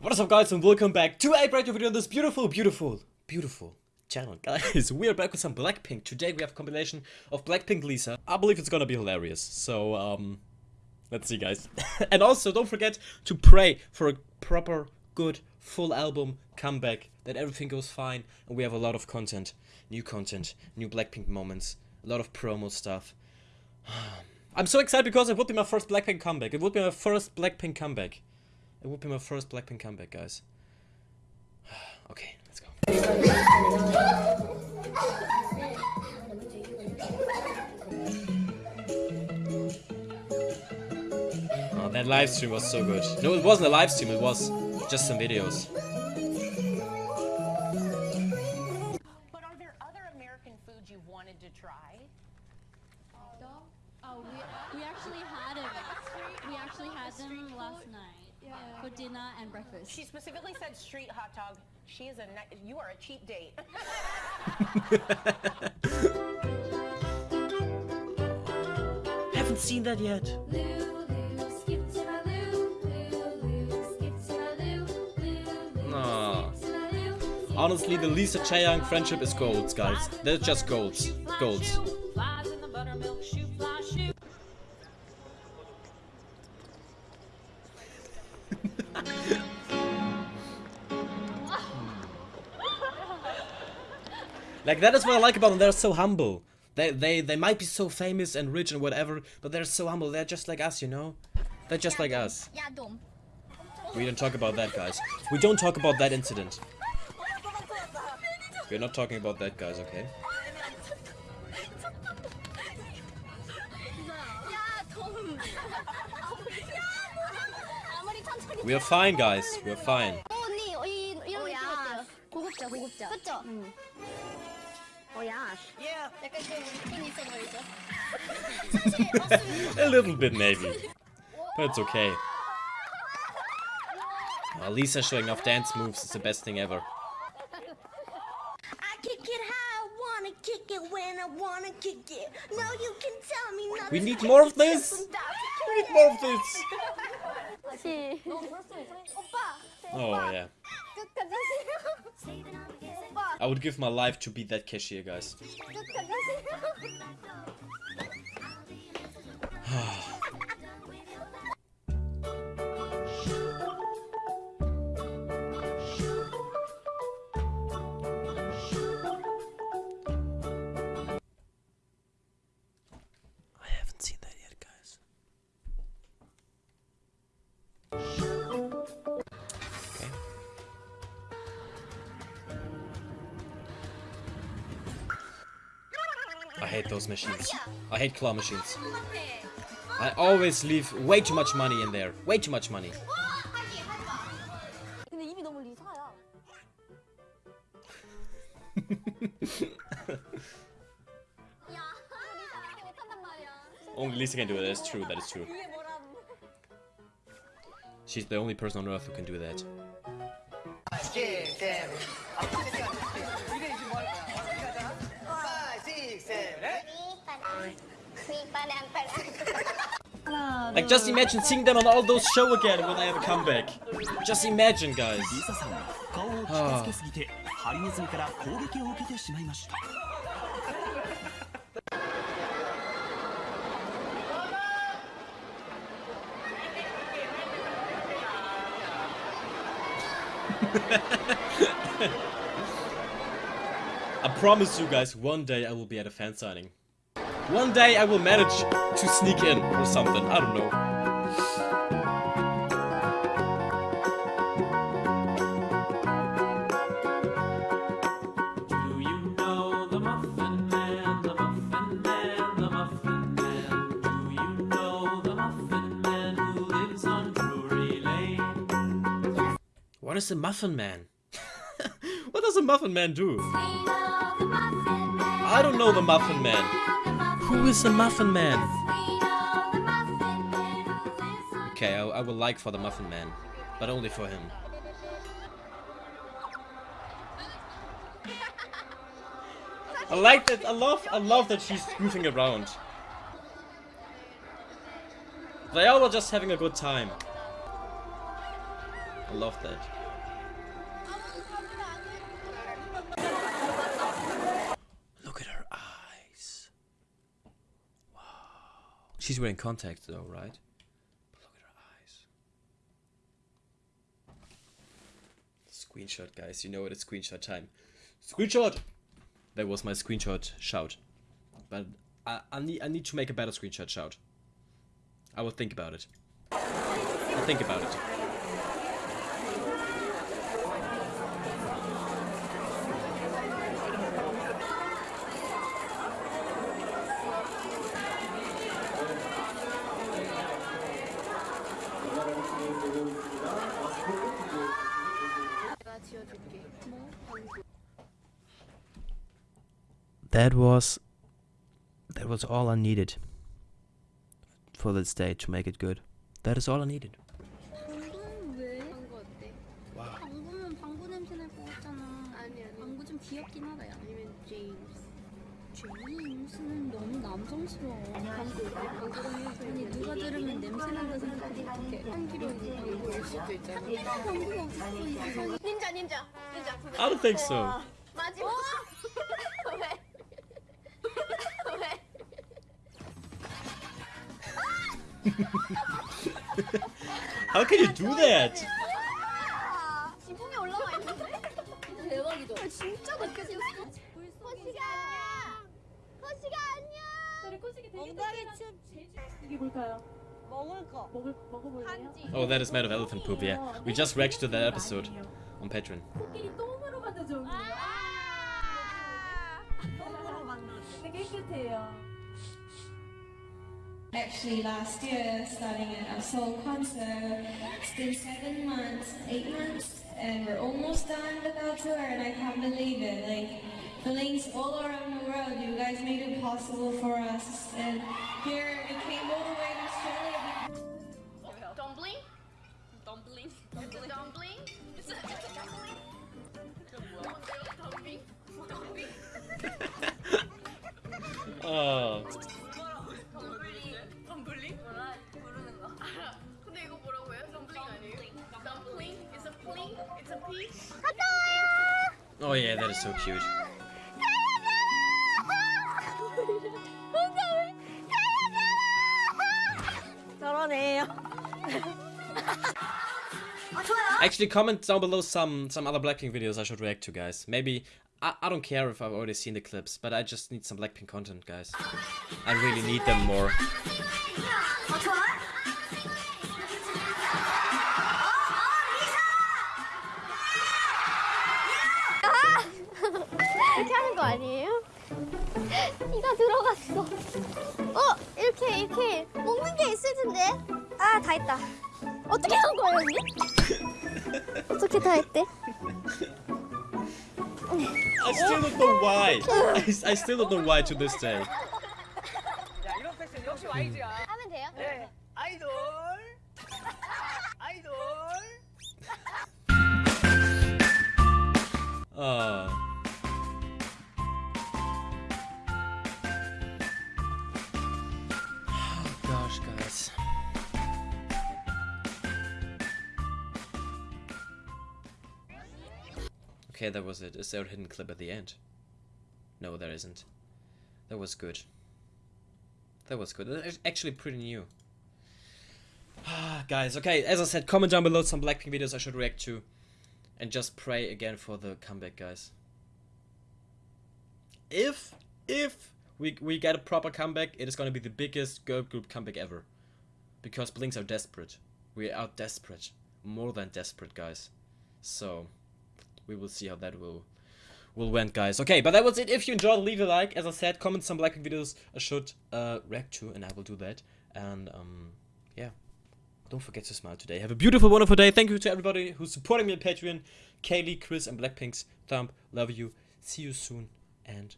What is up guys and welcome back to a brand new video on this beautiful, beautiful, beautiful channel. Guys, we are back with some Blackpink. Today we have a compilation of Blackpink Lisa. I believe it's gonna be hilarious. So, um, let's see guys. and also don't forget to pray for a proper, good, full album comeback. That everything goes fine and we have a lot of content. New content, new Blackpink moments, a lot of promo stuff. I'm so excited because it would be my first Blackpink comeback. It would be my first Blackpink comeback. It would be my first Blackpink comeback, guys. okay, let's go. Oh, that live stream was so good. No, it wasn't a live stream, it was just some videos. But are there other American foods you've wanted to try? Oh, we, we actually had it. We actually had them last night for dinner and breakfast. She specifically said street hot dog. She is a ni- you are a cheap date. Haven't seen that yet. Aw. Honestly, the Lisa Chaeyoung friendship is golds, guys. They're just golds. Golds. Like that is what I like about them. They're so humble. They they they might be so famous and rich and whatever, but they're so humble. They're just like us, you know. They're just like us. We don't talk about that, guys. We don't talk about that incident. We're not talking about that, guys. Okay. We are fine, guys. We're fine. Oh, mm. Oh Yeah. A little bit maybe. But it's okay. Well, Lisa showing off dance moves is the best thing ever. No, we need more of this! We need more of this! Oh yeah. I would give my life to be that cashier, guys. I hate those machines. I hate claw machines. I always leave way too much money in there. Way too much money. only Lisa can do it. That's true. That is true. She's the only person on earth who can do that. Like, just imagine seeing them on all those show again when I ever come back. Just imagine, guys. Ah. I promise you guys, one day I will be at a fan signing. One day I will manage to sneak in or something. I don't know. Do the Muffin Man, the Muffin Man, the Muffin Man? Do you know the Muffin Man who lives on Drury Lane? What is a Muffin Man? what does a Muffin Man do? I don't know the Muffin Man. Who is the Muffin Man? Okay, I, I will like for the Muffin Man, but only for him. I like that. I love. I love that she's goofing around. They all are just having a good time. I love that. She's wearing contacts though, right? But look at her eyes. Screenshot, guys. You know it, it's screenshot time. Screenshot! That was my screenshot shout. But I, I, need, I need to make a better screenshot shout. I will think about it. I'll think about it. That was that was all I needed for this day to make it good. That is all I needed. 방금 왜? 방구 어때? 방구는 방구 냄새 날 것 같잖아. 아니 아니. 방구 좀 귀엽긴 하다 야. 아니면 제임스. 제임스는 너무 남성스러워. 방구 아니 누가 들으면 냄새 난다 생각하면 어떡해. 향기로운 방구일 수도 있잖아. 방구가 어딨어 이 세상에. 닌자 닌자 닌자. I don't think so. 마지막. 왜? 왜? How can you do that? 지붕에 올라와 있는데? 대박이다. 진짜 늦게 생겼어. 코시가 안녕. 코시가 안녕. 엉덩이 춤. 이게 뭘까요? 먹을 거. 먹을 먹어볼래요? Oh, that is made of elephant poop. Yeah, we just reacted to that episode on Patreon. 코끼리 똥으로 만든 종이에요. 똥으로 만든. 되게 깨끗해요. actually last year starting at our Seoul concert. It's been seven months, eight months, and we're almost done with our tour and I can't believe it. Like the Blinks all around the world, you guys made it possible for us and here we came all the way to Australia. Dumpling? Dumpling? Dumpling? Dumpling? It's a, it's a dumpling? Dumpling? Dumpling? oh. Oh yeah, that is so cute. Actually, comment down below some some other Blackpink videos I should react to, guys. Maybe I, I don't care if I've already seen the clips, but I just need some Blackpink content, guys. I really need them more. 이가 들어갔어. 어, 이렇게 이렇게 먹는 게 있을 텐데. 아, 다 했다. 어떻게 한 거예요, 언니? 어떻게 다 했대? I still don't know why. I, I still don't know why to this day. 이런 패션 역시 YG야. 하면 돼요? 네. 아이돌. 아이돌. Uh. Okay, that was it. Is there a hidden clip at the end? No, there isn't. That was good. That was good. That's actually pretty new. Ah, guys, okay, as I said, comment down below some Blackpink videos I should react to. And just pray again for the comeback, guys. If, if we, we get a proper comeback, it is gonna be the biggest girl group comeback ever. Because Blinks are desperate. We are desperate. More than desperate, guys. So, we will see how that will will went guys. Okay but that was it. If you enjoyed leave a like. As i said comment some blackpink videos. I should uh react to and i will do that. And um yeah. Don't forget to smile today. Have a beautiful wonderful day. Thank you to everybody who's supporting me on patreon. Kaylee chris and blackpink's thumb love you. See you soon and